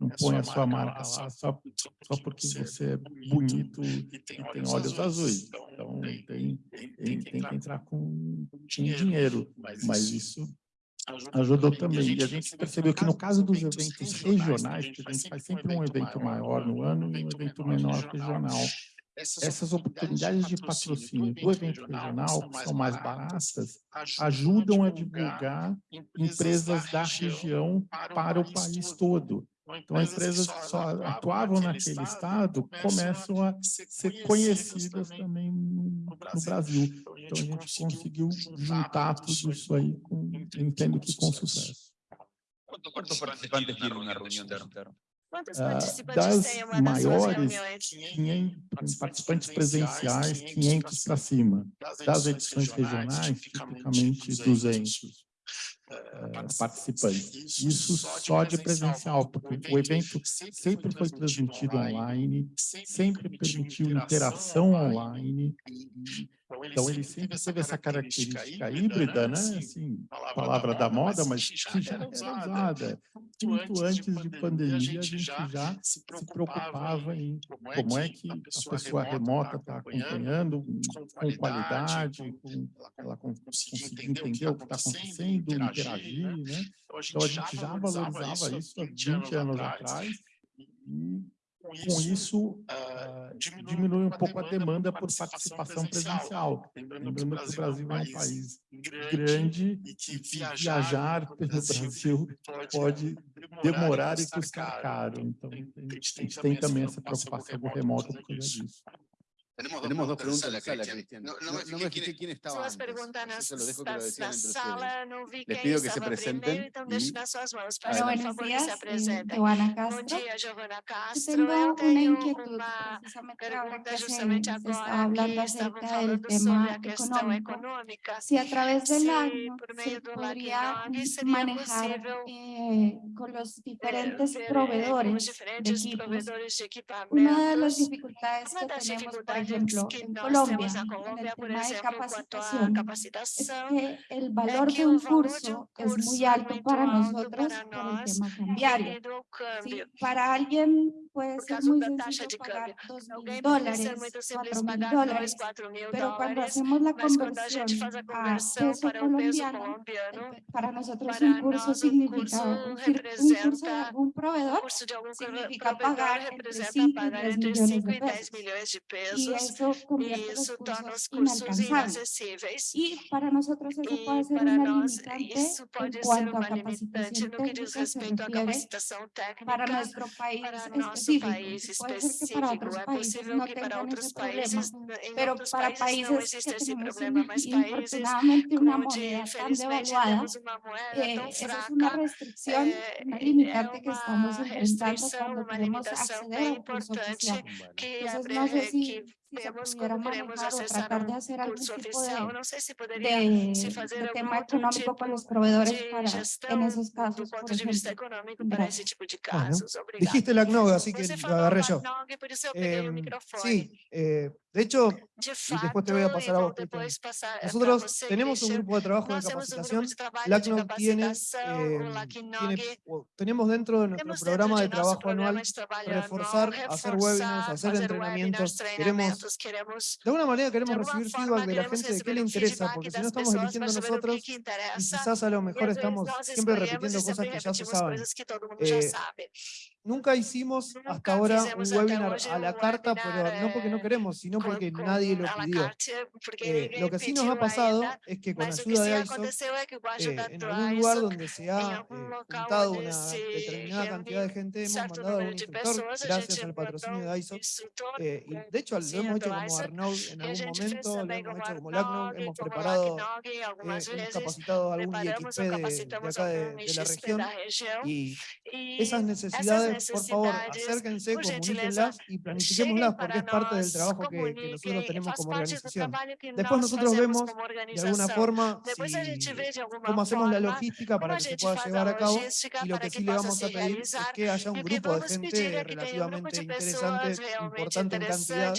não põe a sua marca lá só, só porque você é bonito e tem olhos azuis. Então, tem, tem, tem que entrar com, com dinheiro, mas isso ajudou também. E a gente percebeu que no caso dos eventos regionais, que a gente faz sempre um evento maior no ano e um evento menor regional, essas oportunidades de patrocínio do evento regional, que são mais baratas, ajudam a divulgar empresas da região para o país todo. Então, empresas que só atuavam naquele estado começam a ser conhecidas também no, Brasil. Então, a gente conseguiu juntar tudo isso aí, com, entendo que com sucesso. Quantos participantes tem uma reunião de Quantos ah, participantes das maiores, 500 participantes presenciais, 500 para cima. Das edições regionais, tipicamente 200 uh, participantes. Isso só de presencial, porque o evento sempre foi transmitido online, sempre permitiu interação online, então, ele sempre teve essa característica híbrida, né? Assim, palavra da moda, mas que já era usada. Muito antes de pandemia, a gente já se preocupava em como é que a pessoa remota está acompanhando com qualidade, com ela conseguir entender o que está acontecendo, interagir, né? Então, a gente já valorizava isso há 20 anos atrás e com isso, uh, diminui um pouco a demanda por participação presencial. Lembrando que o Brasil é um país grande e que viajar pelo Brasil pode demorar e custar caro. Então, a gente tem também essa preocupação do remoto por causa disso. Tenemos, Tenemos dos preguntas en la sala, Cristian. No, no, no, no me fijé quién estaba antes. Eso lo dejo que lo decían entre ustedes. Les pido que se presenten y... Buenos días, Giovanna Castro. Yo tengo una inquietud, precisamente ahora que se, se está hablando acerca del tema económico. Si a través del año se podría manejar eh, con los diferentes proveedores de equipos. Una de las dificultades que tenemos, ejemplo, en Colombia, en el tema de capacitación, es que el valor de un curso es muy alto para nosotros por el tema cambiario. ¿sí? Para alguien puede ser muy sencillo pagar dos mil dólares, cuatro mil dólares, pero cuando hacemos la conversión a peso colombiano, para nosotros un curso significa, un, curso de algún proveedor significa pagar entre 5 y 10 millones de pesos. Y eso convierte los cursos inalcanzables. Y para nosotros eso puede ser una limitante en cuanto a capacitación técnica se refiere para nuestro país específico. Puede ser que para otros países no problema, pero para países que tenemos infortunadamente una moneda tan devaluada, eh, esa es una restricción, una limitante que estamos enfrentando cuando queremos acceder a un curso oficial. Entonces, si veamos cómo tratar de hacer algún tipo de, de, tema económico con los proveedores para, en esos casos, por ejemplo. Bueno, dijiste la CNOG, así que lo agarré yo. Eh, sí, eh, de hecho, y después te voy a pasar a vos, nosotros tenemos un grupo de trabajo de capacitación, LACNOG tiene, eh, tiene tenemos dentro de nuestro programa de trabajo anual reforzar, hacer webinars, hacer entrenamientos, queremos de alguna manera queremos recibir feedback de la gente de qué le interesa, porque si no estamos eligiendo nosotros, y quizás a lo mejor estamos siempre repitiendo cosas que ya se saben. Eh, nunca hicimos hasta ahora un webinar a la carta, pero no porque no queremos, sino porque nadie lo pidió. Eh, lo que sí nos ha pasado es que con ayuda de ISO, eh, en algún lugar donde se ha juntado una determinada cantidad de gente, hemos mandado a un instructor, gracias al patrocinio de ISO, y de hecho lo hemos hecho como Arnaud en algún momento, lo hemos hecho como LACNOG, hemos preparado, eh, hemos capacitado a algún IXP de, de acá de, de, la región, y esas necesidades, por favor, acérquense, comuníquenlas y planifiquémoslas, porque es parte del trabajo que, que nosotros tenemos como organización. Después nosotros vemos, de alguna forma, si, cómo hacemos la logística para que se pueda llevar a cabo, y lo que sí le vamos a pedir es que haya un grupo de gente relativamente interesante, importante en cantidad,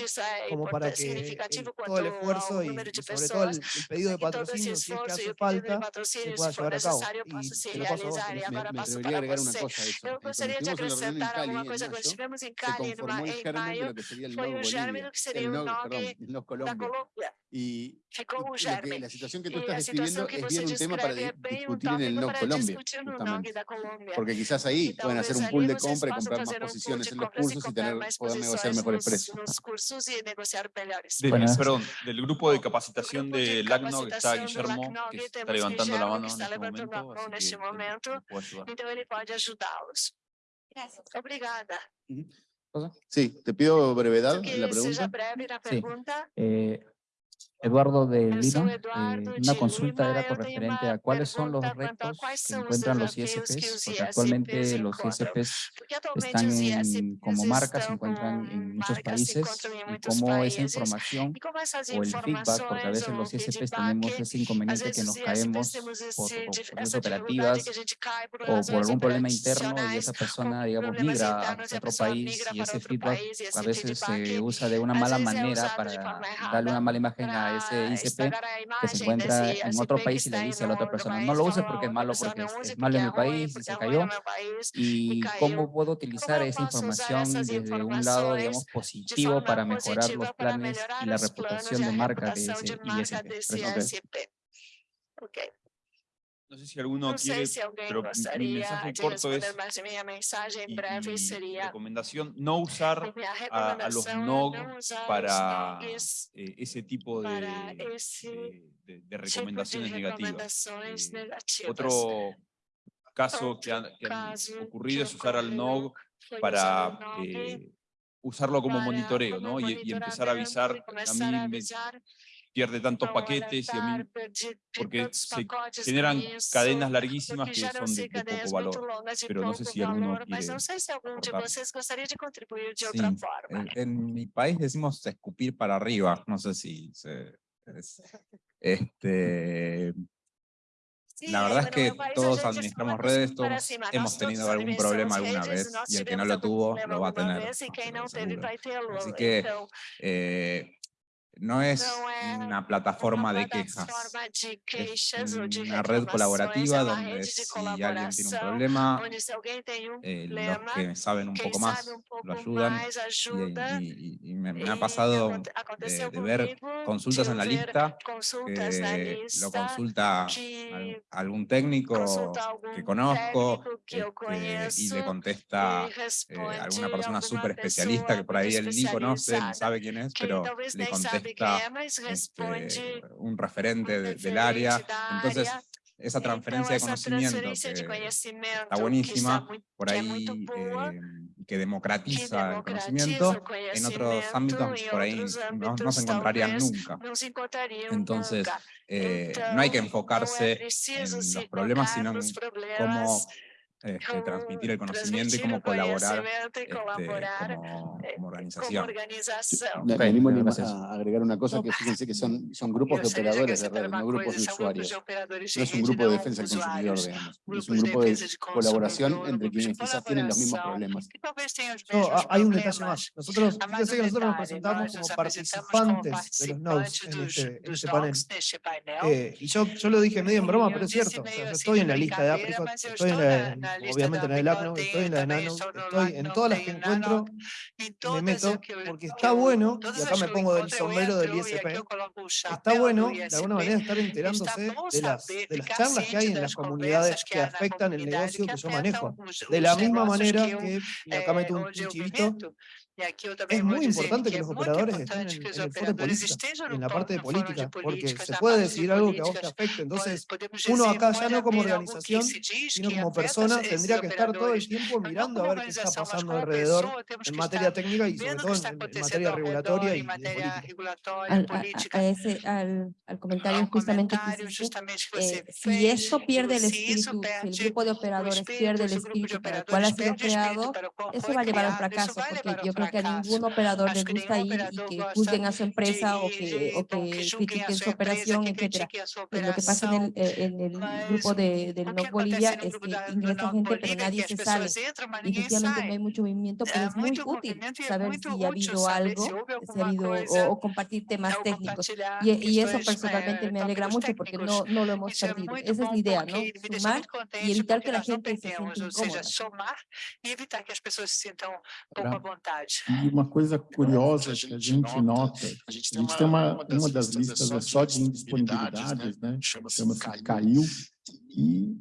como para que todo el esfuerzo y, sobre todo el, pedido de patrocinio, si es que hace falta, se pueda llevar a cabo. Y te lo paso a vos. Me, me atrevería a agregar una cosa a eso. Estuvimos en la reunión en Cali, en mayo, se conformó el germen de lo que sería el NOG Bolivia, el NOG, perdón, el NOG Colombia. Y, y la situación que tú estás describiendo es bien un tema para discutir en el NOG Colombia, justamente. Porque quizás ahí pueden hacer un pool de compra y comprar más posiciones en los cursos y tener, poder negociar mejores precios. De, perdón, del grupo de capacitación de LACNO que está Guillermo, que está levantando la mano en este momento, así que puede ayudarlos. Gracias. Obrigada. Sí, te pido brevedad en la pregunta. Sí. Eh, Eduardo de Lino, eh, una consulta era con referente a cuáles son los retos que encuentran los ISPs, porque actualmente los ISPs están en, como marcas, se encuentran en muchos países, y cómo esa información o el feedback, porque a veces los ISPs tenemos ese inconveniente que nos caemos por, por operativas o por algún problema interno y esa persona, digamos, migra a otro país y ese feedback a veces se usa de una mala manera para darle una mala imagen a ese ICP que se encuentra en otro país y le dice a la otra persona, no lo uses porque es malo, porque es, malo en mi país y se cayó. Y cómo puedo utilizar esa información desde un lado, digamos, positivo para mejorar los planes y la reputación de marca de ese ISP. Okay. No sé si alguno no quiere, si pero mi mensaje corto es, y, breve sería, recomendación, no usar *laughs* a, a los NOG para eh, ese tipo de, de, de, de recomendaciones negativas. Eh, otro caso que ha, que han ocurrido es usar al NOG para eh, usarlo como monitoreo, ¿no? Y, y empezar a avisar, a mí me, pierde tantos paquetes y a mí, porque se generan cadenas larguísimas que son de, de poco valor, pero no sé si alguno quiere En, en, mi país decimos escupir para arriba, no sé si se, es, este, la verdad es que todos administramos redes, todos hemos tenido algún problema alguna vez, y el que no lo tuvo, lo va a tener. Así que eh, no es una plataforma de quejas, es una red colaborativa donde si alguien tiene un problema, eh, los que saben un poco más lo ayudan y, me, ha pasado de, ver consultas en la lista que lo consulta algún técnico que conozco este, y le contesta eh, alguna persona súper especialista que por ahí él ni conoce, ni sabe quién es, pero le contesta este, un referente del área. Entonces, esa transferencia de conocimiento que está buenísima, por ahí eh, que democratiza el conocimiento, en otros ámbitos por ahí no, no se encontrarían nunca. Entonces, eh, no hay que enfocarse en los problemas, sino en cómo este, transmitir el conocimiento y cómo colaborar este, como, eh, como, organización. Venimos a agregar una cosa que *laughs* fíjense que son, son grupos de operadores de redes, no grupos de usuarios. No es un grupo de defensa del consumidor, digamos. Es un grupo de colaboración entre quienes quizás tienen los mismos problemas. No, hay un detalle más. Nosotros, fíjense que nosotros nos presentamos como participantes de los nodes en este, en este panel. Eh, y yo, yo lo dije medio en broma, pero es cierto. O sea, yo estoy en la lista de África, estoy en la obviamente en el ACNO, estoy en la de Nano, estoy en todas las que encuentro, me meto, porque está bueno, y acá me pongo del sombrero del ISP, está bueno de alguna manera estar *laughs* enterándose de las, de las charlas que hay en las comunidades que afectan el negocio que yo manejo. De la misma manera que, y acá meto un chivito, es muy importante que los operadores estén en, en el foro de política, en la parte de política, porque se puede decidir algo que a vos te afecte. Entonces, uno acá ya no como organización, sino como persona, tendría que estar todo el tiempo mirando a ver qué está pasando alrededor en materia técnica y sobre todo en, materia regulatoria y de política. Al, a, ese, al, al comentario justamente que eh, si esto pierde el espíritu, si el grupo de operadores pierde el espíritu para el cual ha sido creado, eso va a llevar al fracaso, porque yo creo que a ningún operador le gusta ir y que juzguen a su empresa o que, o que critiquen su operación, etcétera. Pues lo que pasa en el, eh, en el grupo de, del No Bolivia es que ingresa gente, pero nadie se sale. Y efectivamente no hay mucho movimiento, pero es muy útil saber si ha habido algo, si ha habido, o, compartir temas técnicos. Y, y, eso personalmente me alegra mucho porque no, no lo hemos perdido. Esa es la idea, ¿no? Sumar y evitar que la gente se sienta incómoda. e evitar que as pessoas se sintam pouco à vontade. E uma coisa curiosa que a gente nota, a gente tem uma, uma das listas é só de indisponibilidades, né? chama-se Caiu, e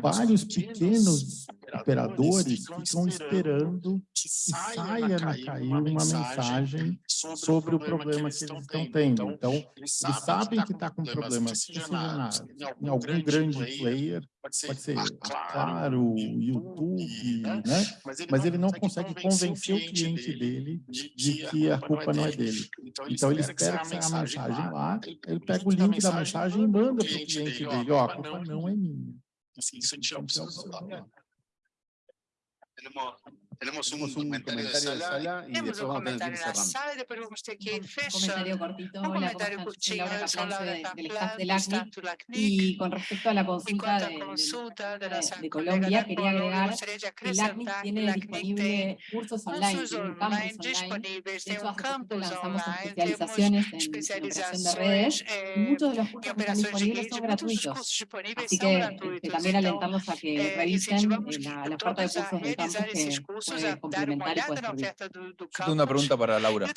vários pequenos operadores ficam esperando que saia na CAI uma mensagem sobre o problema que eles estão tendo. Então, eles sabem que está com problema, seja na, em algum grande player, pode ser, claro, YouTube, né? mas ele não consegue convencer o cliente dele de que a culpa não é dele. Então, ele espera que saia a mensagem lá, ele pega o link da mensagem e manda para o cliente dele, ó, a culpa não é minha. Así que Tenemos Tenemos un, un comentario, de sala, y después vamos a tener que ir cerrando. Un comentario cortito, un comentario del staff del ACNIC y con respecto a la consulta de, de, de Colombia, quería agregar que el ACNIC tiene disponible cursos online, un campus online. De hecho, hace lanzamos especializaciones en operación de redes y muchos de los cursos que están disponibles son gratuitos. Así que, que también alentamos a que revisen la, la oferta de cursos del campus que tengo una pregunta para Laura.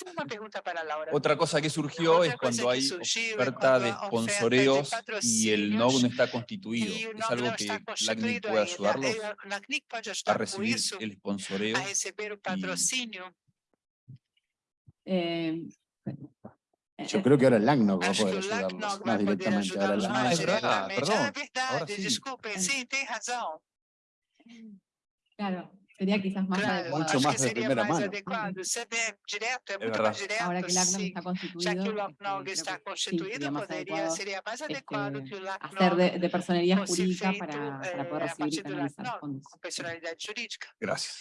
Otra cosa que surgió es cuando hay oferta de sponsoreos y el NOG no está constituido. ¿Es algo que LACNIC puede ayudarlos a recibir el sponsoreo? Eh, Yo creo que ahora el LACNOC va a poder ayudarlos más directamente. Ahora el ah, es verdad, perdón. Ahora sí. Claro. Sería quizás más claro, mucho más de primera mano. Adequado. Ser directo. Ahora que el está constituido, Já que o LACNOG está sí, seria mais adequado este, que o LACNOG hacer de, de personalidad jurídica para, para poder recibir y canalizar fondos. Com personalidade jurídica. Gracias.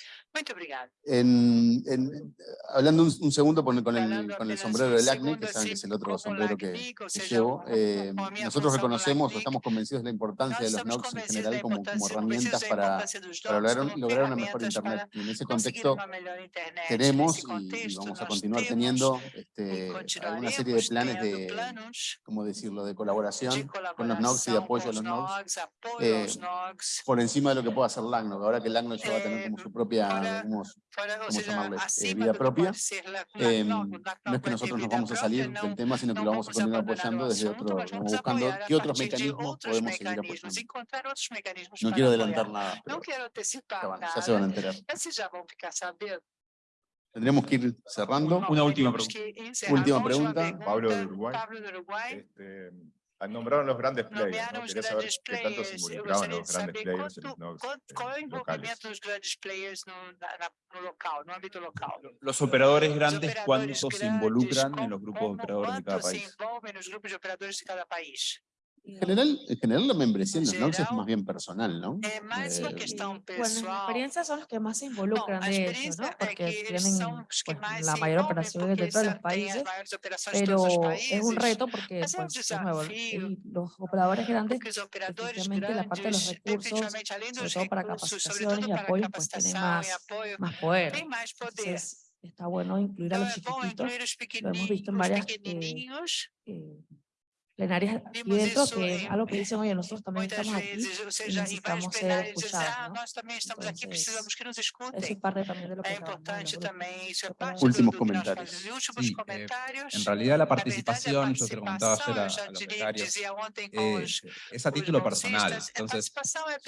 En, hablando un, segundo con, el, con, el, sombrero del ACNE, que saben que es el otro sombrero que, llevo, eh, nosotros reconocemos o estamos convencidos de la importancia de los NOCs en general como, como herramientas para, para lograr, lograr, una mejor Internet. Y en ese contexto tenemos y, vamos a continuar teniendo este, una serie de planes de, ¿cómo decirlo?, de colaboración con los NOCs y de apoyo a los NOCs, eh, por encima de lo que pueda hacer LACNOC. Ahora que LACNOC ya va a tener como su propia ¿cómo eh, vida propia. No es que nosotros nos vamos a salir del tema, sino que lo vamos a continuar apoyando desde otro, buscando qué otros mecanismos podemos seguir apoyando. No quiero adelantar nada, pero ya, se van a enterar. Tendríamos que ir cerrando. Una última pregunta. Última pregunta. Pablo de Uruguay. Este, nombraron los grandes players, ¿no? Quería saber qué tanto se involucraban los grandes players en los nodos locales. Los operadores grandes, ¿cuánto se involucran en los grupos de operadores de cada país? En general, en general la membresía en los NOCs es más bien personal, ¿no? Eh, bueno, las experiencias son los que más se involucran de eso, ¿no? Porque tienen pues, la mayor operación de todos los países, pero es un reto porque pues, nuevo, los operadores grandes, efectivamente la parte de los recursos, sobre todo para capacitaciones y apoyo, pues tienen más, más poder. Entonces, está bueno incluir a los chiquititos, lo hemos visto en varias eh, plenarias aquí dentro, que es algo que dicen, oye, nosotros también estamos aquí y necesitamos ser escuchados. ¿no? Entonces, eso es parte también de lo que es Últimos comentarios. Sí, eh, en realidad la participación, yo te comentaba ayer a, a los becarios, eh, es a título personal. Entonces,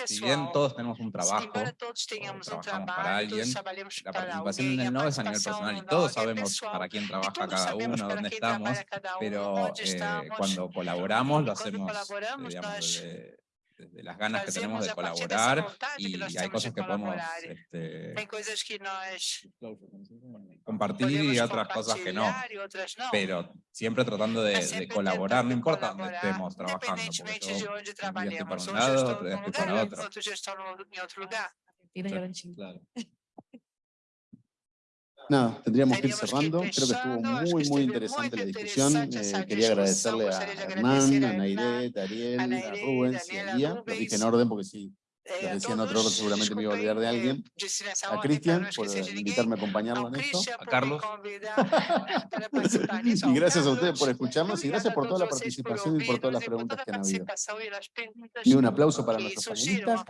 si bien todos tenemos un trabajo, trabajamos para alguien, la participación en el NOVE es a nivel personal y todos sabemos para quién trabaja cada uno, dónde estamos, pero eh, cuando colaboramos, lo hacemos eh, digamos, desde, las ganas que tenemos de colaborar y hay cosas que podemos este, compartir y otras cosas que no, pero siempre tratando de, colaborar, no importa dónde estemos trabajando, porque yo un día estoy para un lado, otro. día estoy para otro. Claro. Nada, tendríamos que ir cerrando. Creo que estuvo muy, muy interesante la discusión. Eh, quería agradecerle a Hernán, a Nairet, a Ariel, a Rubens y a Lía. Lo dije en orden porque si les decía en otro orden seguramente me iba a olvidar de alguien. A Cristian por invitarme a acompañarlo en esto. A Carlos. *laughs* y gracias a ustedes por escucharnos y gracias por toda la participación y por todas las preguntas que han habido. Y un aplauso para nuestros panelistas.